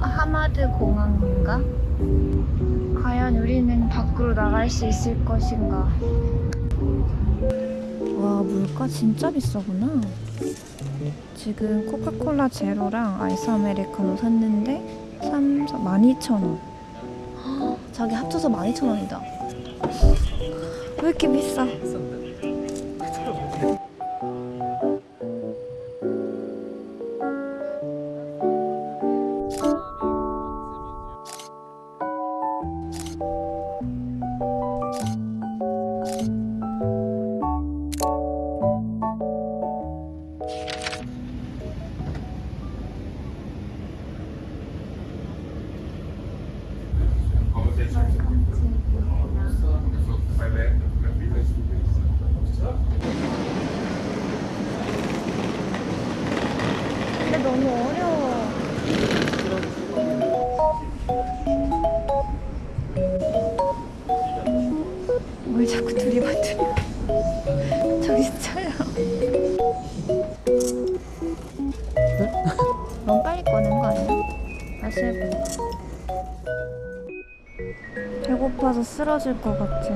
하마드 공항인가? 과연 우리는 밖으로 나갈 수 있을 것인가? 와 물가 진짜 비싸구나. 지금 코카콜라 제로랑 아이스 아메리카노 샀는데 3, 4, 12,000원. 자기 합쳐서 12,000원이다. 왜 이렇게 비싸? 뭘 자꾸 들이받으려. 정신 차려. 너무 빨리 꺼낸 거 아니야? 다시 해봐. 배고파서 쓰러질 것 같아.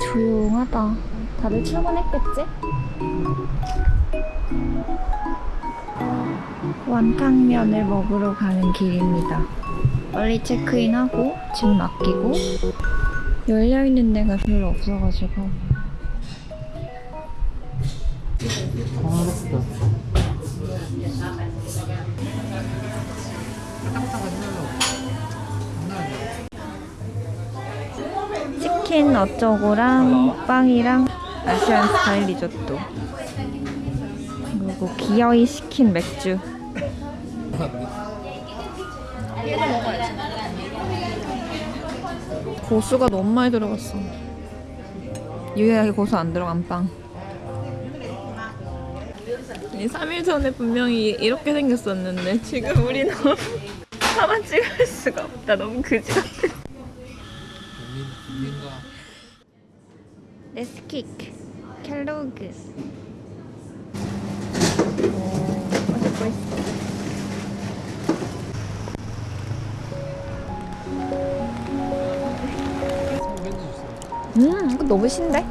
조용하다. 다들 출근했겠지? 완탕면을 먹으러 가는 길입니다. 빨리 체크인하고 짐 맡기고 열려있는 데가 별로 없어가지고. 치킨 어쩌고랑 빵이랑 아시안 스타일 리조또. 그리고 기어이 시킨 맥주 고수가 너무 많이 들어갔어. 유일하게 고수 안 들어간 빵 3일 전에 분명히 이렇게 생겼었는데 지금 우리 너무 하나 찍을 수가 없다. 너무 그지 같아. 레스킥 켈로그. 오 맛있고 있어 음 이거 너무 신데?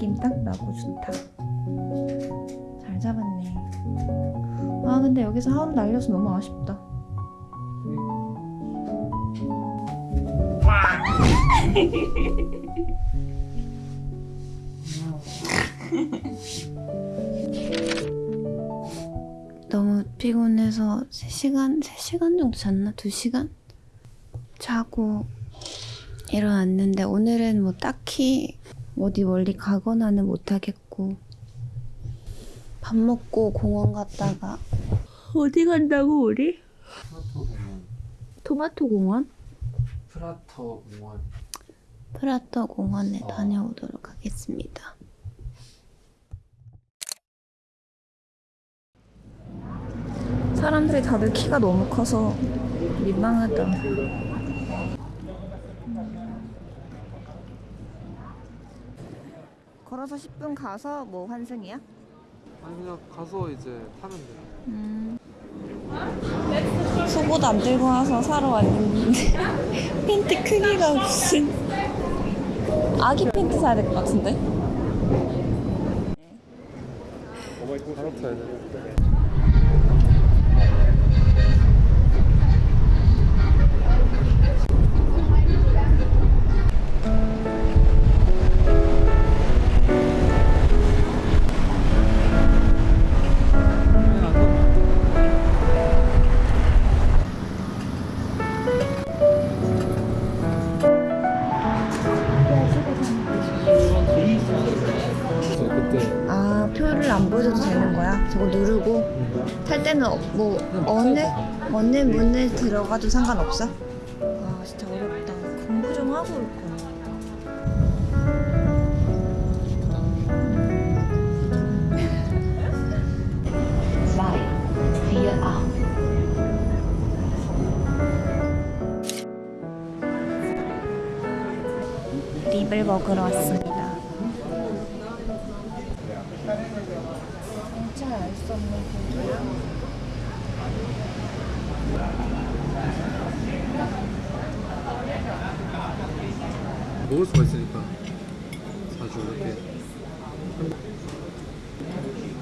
느낌 딱 나고 좋다. 잘 잡았네. 아 근데 여기서 하운 날려서 너무 아쉽다. 너무 피곤해서 3시간, 3시간 정도 잤나? 2시간? 자고 일어났는데 오늘은 뭐 딱히 어디 멀리 가거나는 못하겠고 밥 먹고 공원 갔다가 어디 간다고 우리? 프라토 공원. 토마토 공원? 프라토 공원. 프라토 공원에 어. 다녀오도록 하겠습니다. 사람들이 다들 키가 너무 커서 민망하다. 걸어서 10분 가서 뭐 환승이야? 아니 그냥 가서 이제 타면 돼. 음. 속옷 안 들고 와서 사러 왔는데 팬티 크기가 무슨 아기 팬티 사야 될 것 같은데? 바로 타야 돼. 어- 뭐 어느 어느 문에 들어가도 상관없어? 아 진짜 어렵다. 공부 좀 하고 올 거야. 립을 먹으러 왔습니다. 진짜 알 수 없는 고기야. 먹을 수가 있으니까 자주 이렇게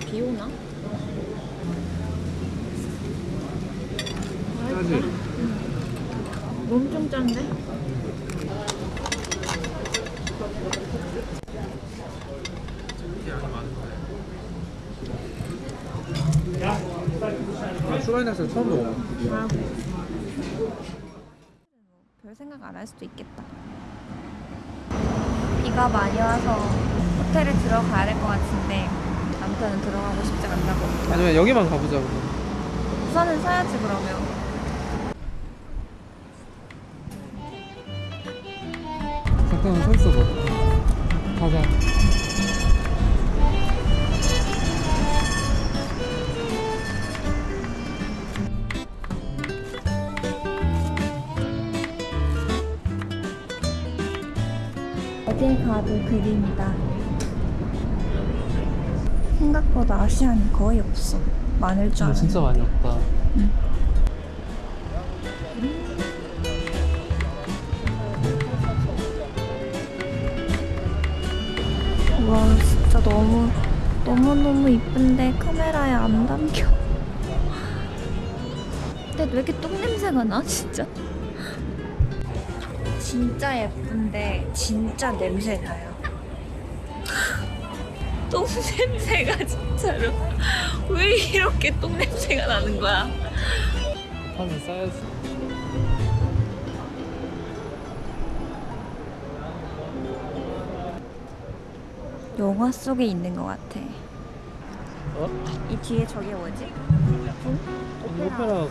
비 오나? 짜지 엄청 짠데? 아, 슈가인 닭살 처음 먹어 별 생각 안 할 수도 있겠다. 비가 많이 와서 호텔에 들어가야 될 것 같은데 아무튼 들어가고 싶지 않다고. 아니면 여기만 가보자고 우산은 사야지 그러면. 그림이다. 생각보다 아시안이 거의 없어. 많을 줄 아, 알았는데. 진짜 많이 없다 와 진짜 너무 너무 너무 이쁜데 카메라에 안 담겨. 근데 왜 이렇게 똥 냄새가 나 진짜? 진짜 예쁜데 진짜 냄새 나요. 똥 냄새가 진짜로 왜 이렇게 똥 냄새가 나는 거야? 하면 싸야지 영화 속에 있는 것 같아. 어? 이 뒤에 저게 뭐지? 오페라 하우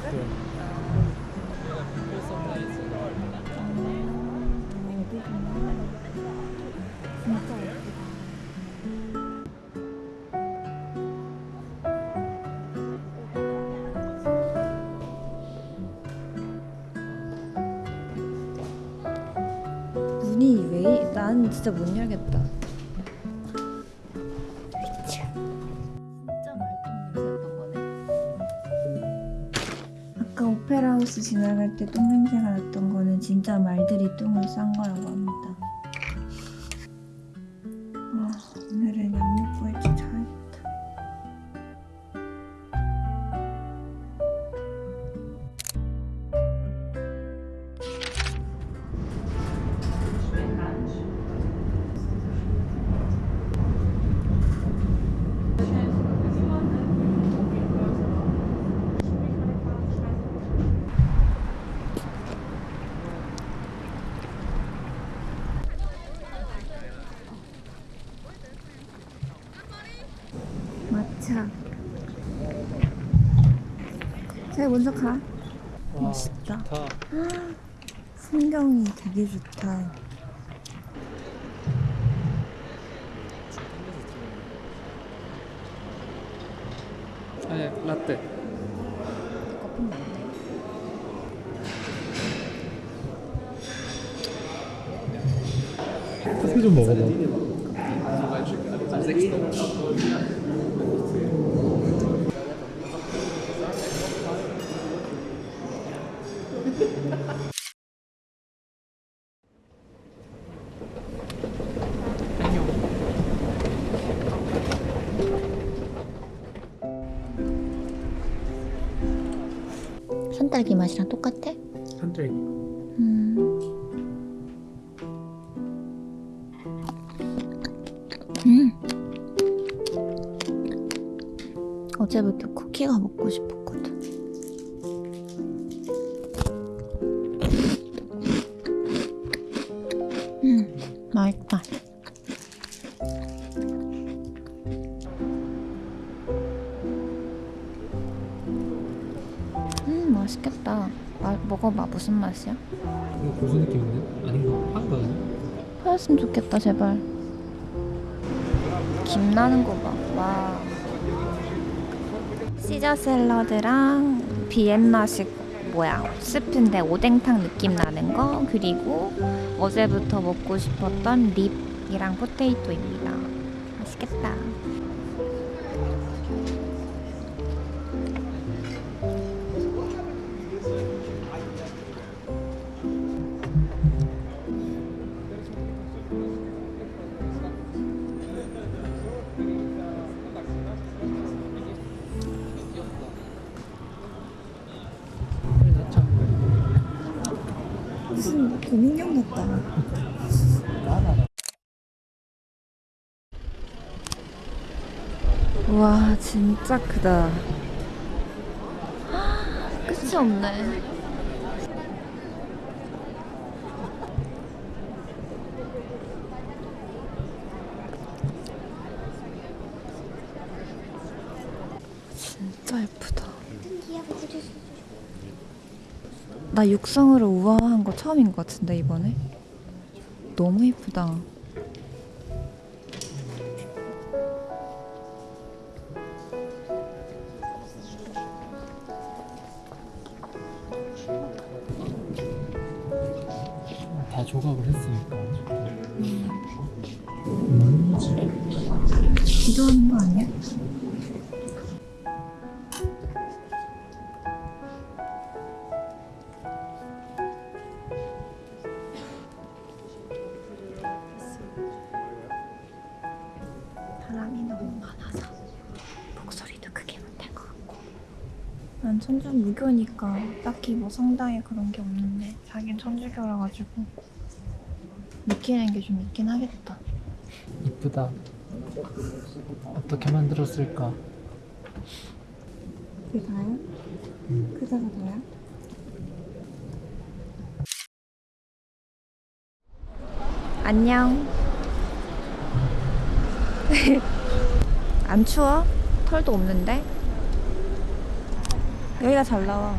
진짜 못 열겠다. 진짜 말똥 냄새였던 거네. 아까 오페라 하우스 지나갈 때 똥 냄새가 났던 거는 진짜 말들이 똥을 싼 거라고 합니다. 제가 먼저 가. 와 멋있다. 좋다 풍경이 되게 좋다. 아니 라떼. 커피 좀 먹어봐 한쪽이 음. 음. 어제부터 쿠키가 먹고 싶었 먹어봐 무슨 맛이야? 이거 고수 느낌인데? 아닌가? 아니야? 파였으면 좋겠다 제발. 김 나는 거 봐. 와. 시저 샐러드랑 비엔나식 뭐야 스프인데 오뎅탕 느낌 나는 거 그리고 어제부터 먹고 싶었던 립이랑 포테이토입니다. 맛있겠다. 교민경 같다. 와 진짜 크다. 끝이 없네. 진짜 예쁘다. 나 육성으로 우아한 거 처음인 것 같은데 이번에 너무 예쁘다. 다 난 천주는 무교니까 딱히 뭐 성당에 그런 게 없는데 자긴 천주교라 가지고 느끼는 게 좀 있긴 하겠다 이쁘다. 어떻게 만들었을까? 그게 다야? 음. 그다가 다야? 안녕. 안 추워? 털도 없는데? 여기가 잘 나와.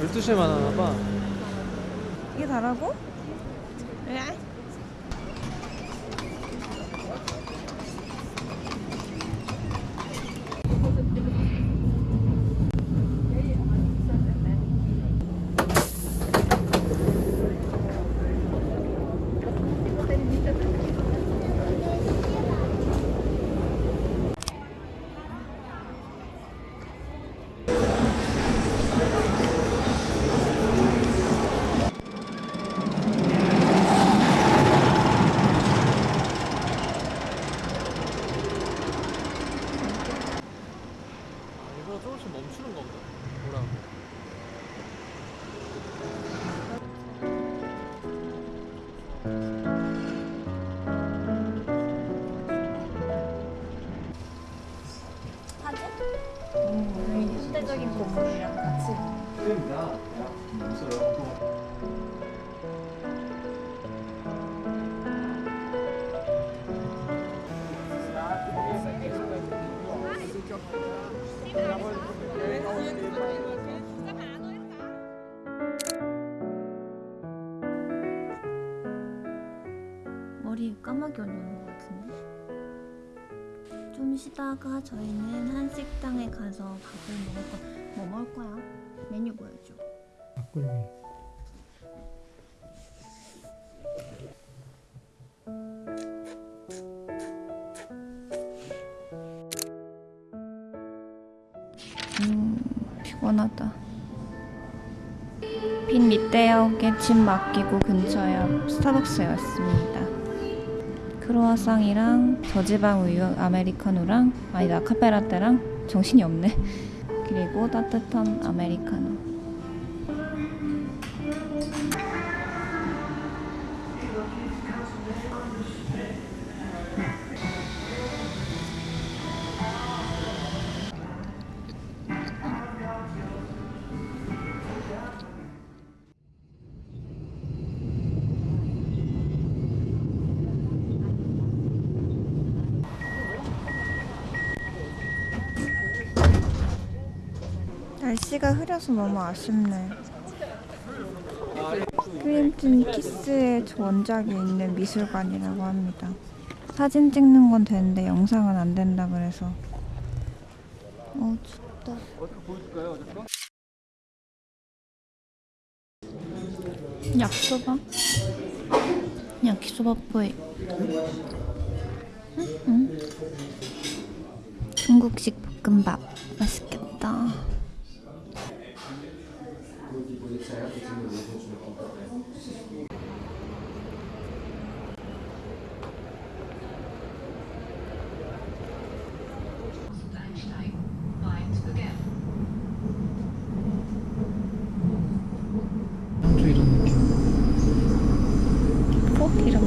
열두 시에만 하나 봐. 이게 다라고? 이 머리 까마귀 올리는 것 같은데? 좀 쉬다가 저희는 한식당에 가서 밥을 먹을 거. 뭐 먹을 거야? 메뉴 보여줘. 막걸리. 음, 피곤하다. 빈 밑대역에 짐 맡기고 근처에 스타벅스에 왔습니다. 크로와상이랑 저지방 우유 아메리카노랑 아니다 카페라떼랑 정신이 없네. 그리고 따뜻한 아메리카노. 날씨가 흐려서 너무 아쉽네 크림튼 키스의 원작이 있는 미술관이라고 합니다 사진 찍는 건 되는데 영상은 안 된다 그래서 어 춥다 약소바? 야키소바 뿌이 응? 응? 중국식 볶음밥 맛있겠다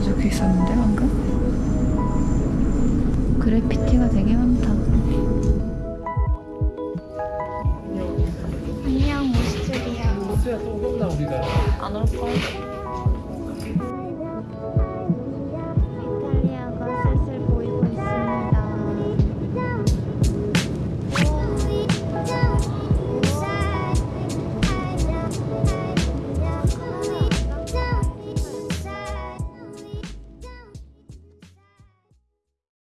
적혀 있었는데 방금? 그래피티가 되게 많다. 안녕 모